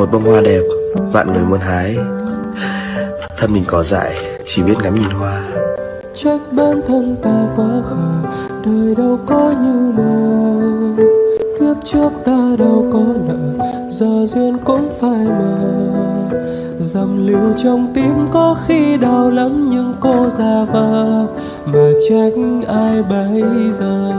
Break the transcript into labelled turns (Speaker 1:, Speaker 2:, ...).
Speaker 1: Một bông hoa đẹp, Vạn người muốn hái. Thân mình cỏ dại, Chỉ biết ngắm nhìn hoa.
Speaker 2: Trách bản thân ta quá khờ, Đời đâu có như mơ. Kiếp trước ta đâu có nợ, Giờ duyên cũng phải mờ. Dầm lưu trong tim có khi đau lắm Nhưng cô già vờ, Mà trách ai bây giờ?